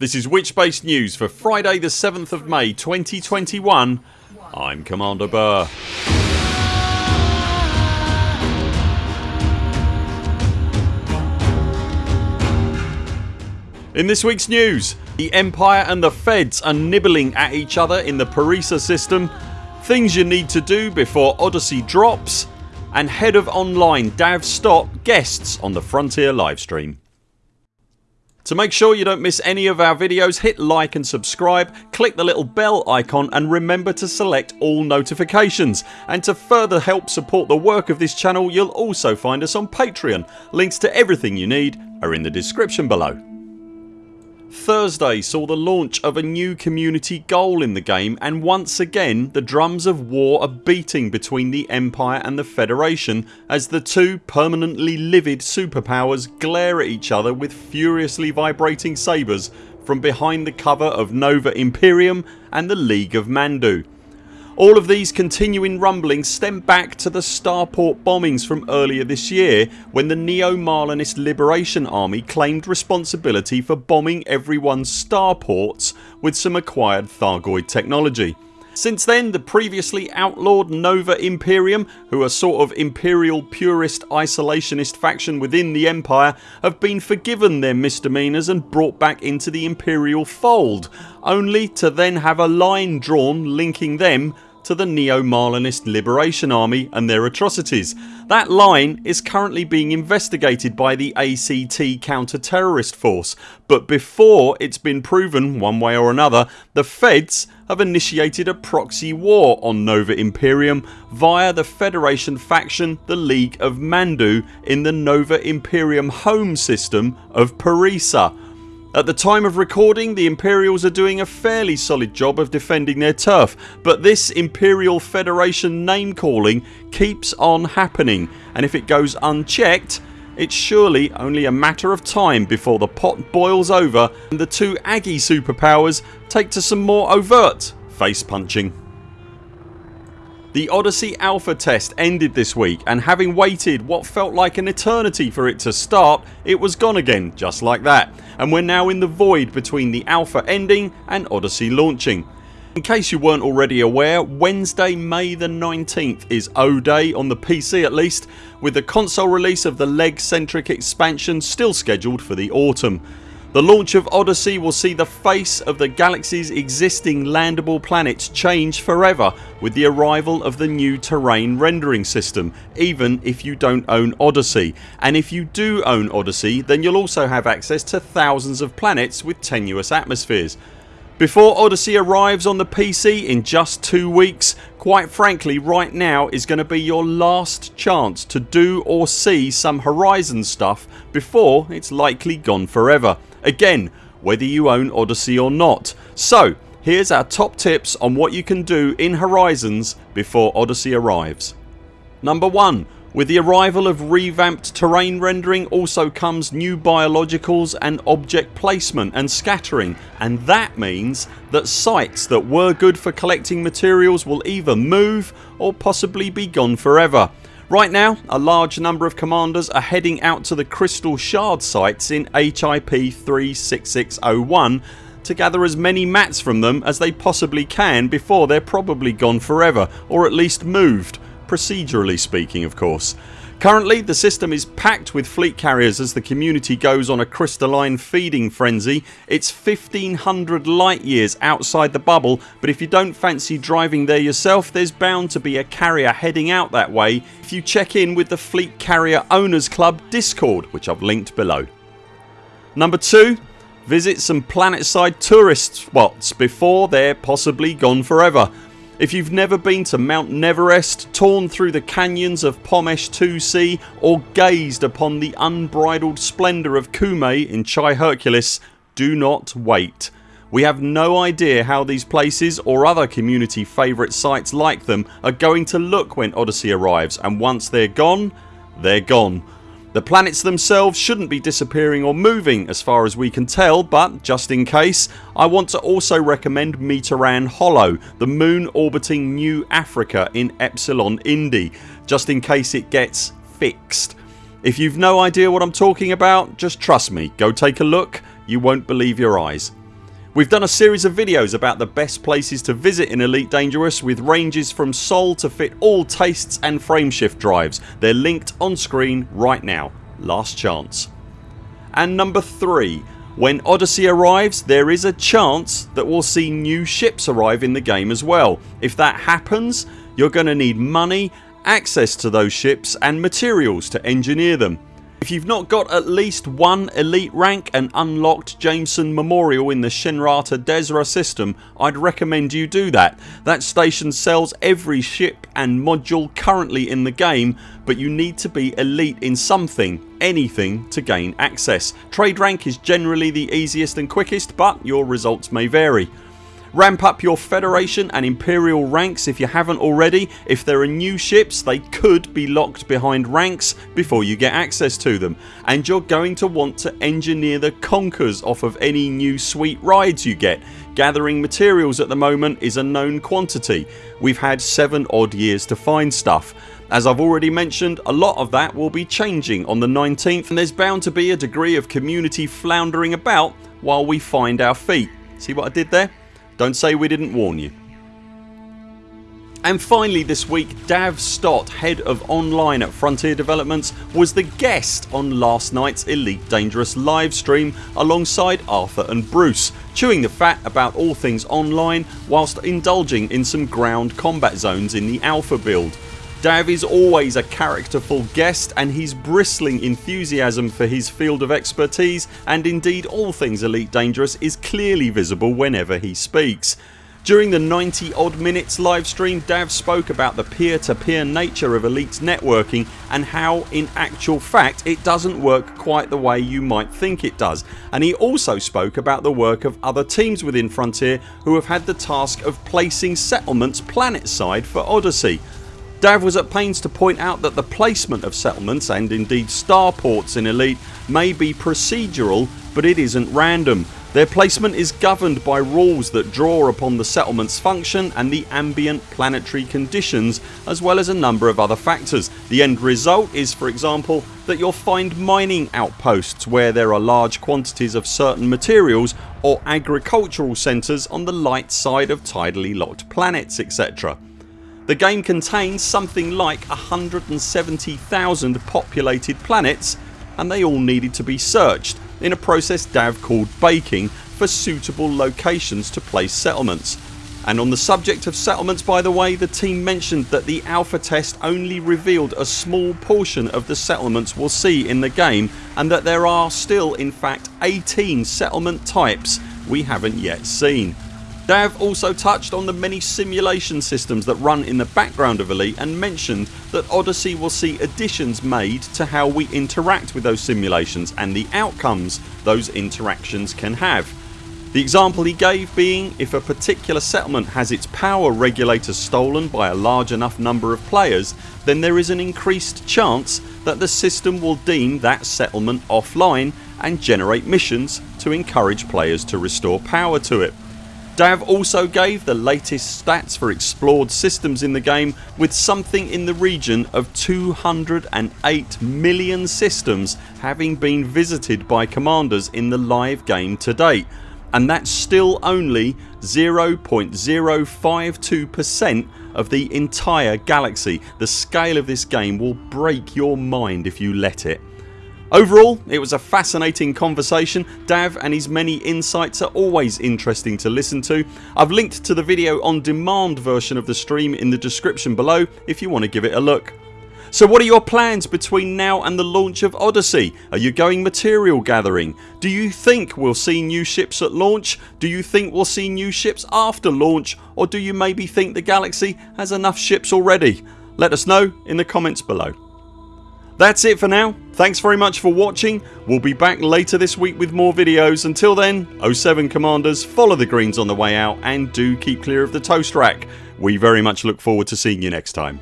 This is Witchspace News for Friday the 7th of May 2021 I'm Commander Burr. In this weeks news the Empire and the Feds are nibbling at each other in the Parutis system Things you need to do before Odyssey drops and Head of Online Dav Stott guests on the Frontier livestream. To make sure you don't miss any of our videos hit like and subscribe, click the little bell icon and remember to select all notifications and to further help support the work of this channel you'll also find us on Patreon. Links to everything you need are in the description below. Thursday saw the launch of a new community goal in the game and once again the drums of war are beating between the Empire and the Federation as the two permanently livid superpowers glare at each other with furiously vibrating sabres from behind the cover of Nova Imperium and the League of Mandu. All of these continuing rumblings stem back to the starport bombings from earlier this year when the Neo-Marlinist Liberation Army claimed responsibility for bombing everyone's starports with some acquired Thargoid technology. Since then the previously outlawed Nova Imperium who are sort of imperial purist isolationist faction within the Empire have been forgiven their misdemeanours and brought back into the Imperial fold only to then have a line drawn linking them to the Neo-Marlinist Liberation Army and their atrocities. That line is currently being investigated by the ACT counter-terrorist force but before it's been proven one way or another the feds have initiated a proxy war on Nova Imperium via the Federation faction the League of Mandu in the Nova Imperium home system of Parutis at the time of recording the Imperials are doing a fairly solid job of defending their turf but this Imperial Federation name calling keeps on happening and if it goes unchecked it's surely only a matter of time before the pot boils over and the two Aggie superpowers take to some more overt face punching. The Odyssey Alpha test ended this week and having waited what felt like an eternity for it to start it was gone again just like that and we're now in the void between the Alpha ending and Odyssey launching. In case you weren't already aware Wednesday May the 19th is O Day on the PC at least with the console release of the leg centric expansion still scheduled for the autumn. The launch of Odyssey will see the face of the galaxy's existing landable planets change forever with the arrival of the new terrain rendering system even if you don't own Odyssey and if you do own Odyssey then you'll also have access to thousands of planets with tenuous atmospheres. Before Odyssey arrives on the PC in just two weeks quite frankly right now is going to be your last chance to do or see some Horizon stuff before it's likely gone forever again whether you own Odyssey or not. So here's our top tips on what you can do in Horizons before Odyssey arrives. Number 1 with the arrival of revamped terrain rendering also comes new biologicals and object placement and scattering and that means that sites that were good for collecting materials will either move or possibly be gone forever. Right now a large number of commanders are heading out to the crystal shard sites in HIP 36601 to gather as many mats from them as they possibly can before they're probably gone forever or at least moved, procedurally speaking of course. Currently the system is packed with fleet carriers as the community goes on a crystalline feeding frenzy. It's 1500 light years outside the bubble but if you don't fancy driving there yourself there's bound to be a carrier heading out that way if you check in with the Fleet Carrier Owners Club discord which I've linked below. Number 2 Visit some planetside tourist spots before they're possibly gone forever. If you've never been to Mount Neverest, torn through the canyons of Pomesh 2C or gazed upon the unbridled splendour of Kume in Chai Hercules do not wait. We have no idea how these places or other community favourite sites like them are going to look when Odyssey arrives and once they're gone they're gone. The planets themselves shouldn't be disappearing or moving as far as we can tell but just in case I want to also recommend Mitterand Hollow the moon orbiting New Africa in Epsilon Indi just in case it gets fixed. If you've no idea what I'm talking about just trust me go take a look you won't believe your eyes. We've done a series of videos about the best places to visit in Elite Dangerous with ranges from Sol to fit all tastes and frameshift drives. They're linked on screen right now. Last chance. And number 3 when Odyssey arrives there is a chance that we'll see new ships arrive in the game as well. If that happens you're going to need money, access to those ships and materials to engineer them. If you've not got at least one elite rank and unlocked Jameson Memorial in the Shinrarta Dezhra system I'd recommend you do that. That station sells every ship and module currently in the game but you need to be elite in something, anything to gain access. Trade rank is generally the easiest and quickest but your results may vary. Ramp up your Federation and Imperial ranks if you haven't already. If there are new ships they could be locked behind ranks before you get access to them and you're going to want to engineer the conkers off of any new sweet rides you get. Gathering materials at the moment is a known quantity. We've had 7 odd years to find stuff. As I've already mentioned a lot of that will be changing on the 19th and there's bound to be a degree of community floundering about while we find our feet. See what I did there? Don't say we didn't warn you. And finally this week Dav Stott, head of online at Frontier Developments was the guest on last night's Elite Dangerous livestream alongside Arthur and Bruce chewing the fat about all things online whilst indulging in some ground combat zones in the alpha build. Dav is always a characterful guest and his bristling enthusiasm for his field of expertise and indeed all things Elite Dangerous is clearly visible whenever he speaks. During the 90 odd minutes livestream Dav spoke about the peer to peer nature of Elite's networking and how in actual fact it doesn't work quite the way you might think it does and he also spoke about the work of other teams within Frontier who have had the task of placing settlements planet side for Odyssey Dav was at pains to point out that the placement of settlements and indeed starports in Elite may be procedural but it isn't random. Their placement is governed by rules that draw upon the settlements function and the ambient planetary conditions as well as a number of other factors. The end result is for example that you'll find mining outposts where there are large quantities of certain materials or agricultural centres on the light side of tidally locked planets etc. The game contains something like 170,000 populated planets and they all needed to be searched in a process Dav called baking for suitable locations to place settlements. And on the subject of settlements by the way the team mentioned that the alpha test only revealed a small portion of the settlements we'll see in the game and that there are still in fact 18 settlement types we haven't yet seen. Dav also touched on the many simulation systems that run in the background of Elite and mentioned that Odyssey will see additions made to how we interact with those simulations and the outcomes those interactions can have. The example he gave being if a particular settlement has its power regulator stolen by a large enough number of players then there is an increased chance that the system will deem that settlement offline and generate missions to encourage players to restore power to it. Dav also gave the latest stats for explored systems in the game with something in the region of 208 million systems having been visited by commanders in the live game to date and that's still only 0.052% of the entire galaxy. The scale of this game will break your mind if you let it. Overall it was a fascinating conversation. Dav and his many insights are always interesting to listen to. I've linked to the video on demand version of the stream in the description below if you want to give it a look. So what are your plans between now and the launch of Odyssey? Are you going material gathering? Do you think we'll see new ships at launch? Do you think we'll see new ships after launch or do you maybe think the galaxy has enough ships already? Let us know in the comments below. That's it for now. Thanks very much for watching. We'll be back later this week with more videos. Until then 0 7 CMDRs follow the greens on the way out and do keep clear of the toast rack. We very much look forward to seeing you next time.